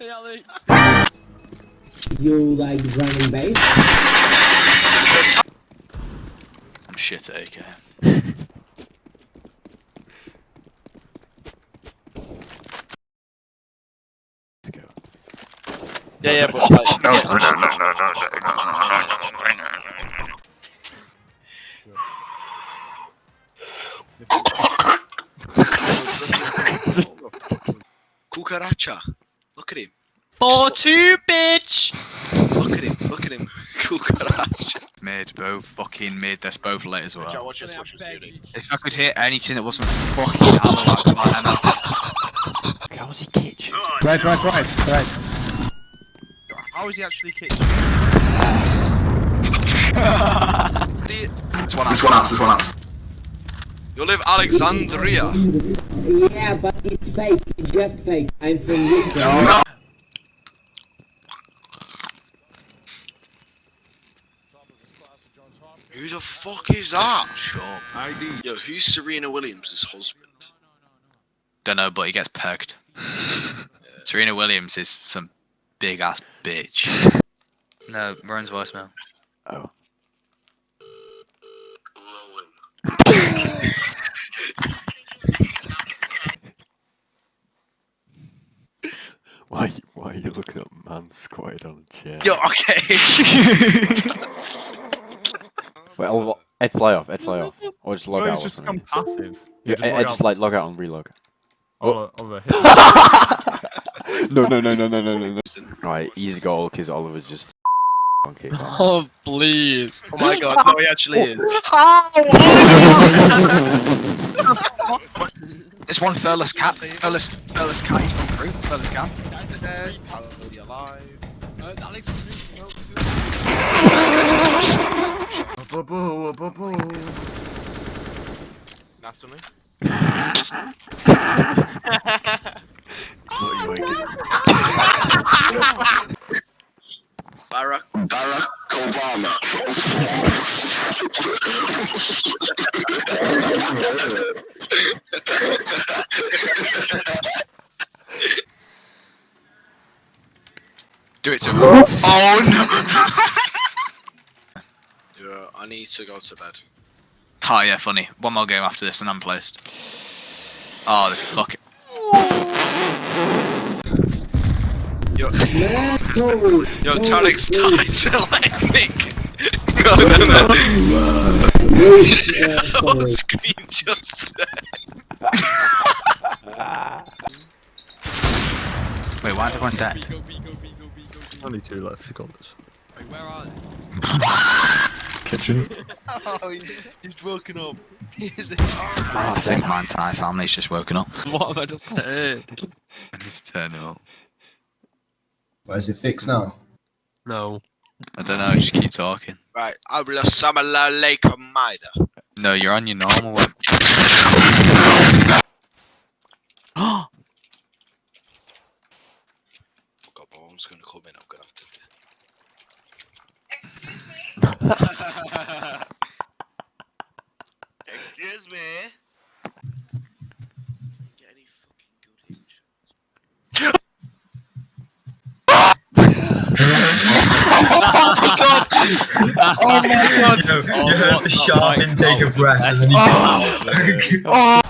Hey, Alex. You like running base? I'm shit at AK. Yeah, yeah, but like, No, no, no, no, no, no, no, no, no, no, no. Cucaracha. Look at him. 4-2, bitch! Look at him. Look at him. Cucaracha. Mid, both fucking mid. That's both lit as well. watch this. Watch this. Beauty. If I could hit anything that wasn't fucking Alawak, man. How was he kitchen? Right, right, right, right. How is he actually kicked? It's one out, it's one out. It's one out. You live Alexandria. Yeah, but it's fake. It's just fake. I'm from Ukraine. Who the fuck is that? Shut up. Yo, who's Serena Williams' husband? Don't know, but he gets pegged. Serena Williams is some big ass bitch. No, Rowan's voicemail. Oh. Why, why are you looking at man squatted on a chair? Yo, okay. Wait, I'll, Ed fly off, Ed fly off. Or just log So out he's or just something. become passive. Yeah, just Ed, Ed just like log out and relog. Oliver, Oliver, no, no, no, no, no, no, no, no. Right, easy goal because Oliver's just okay. Oh, please. Oh my god, no, he actually is. It's one furless cat. Furless, furless cat. He's gone through. Furless cat. Hallelujah alive. Uh, That's me. Barack. Barack Obama. Do it to. oh no. Yeah, I need to go to bed. Oh yeah, funny. One more game after this and I'm placed. Oh, this fuck it. Yo, No, yo, no, Tarek's no, died to let me. No, no, no. no, On sorry. screen just Wait, why is everyone dead? Only two left, you got this. Wait, where are they? Kitchen. Oh, he's woken up. He's Oh, I think my entire family's just woken up. What have I just said? I need to turn it up. Why is it fixed now? No. I don't know, just keep talking. right. Abla Samala Lake Maida. No, you're on your normal one. Oh, God, Bone's gonna come in. I'm gonna have to. Excuse me. Get any fucking good hit shots. Oh my god! you heard the sharp intake of breath and then you Right,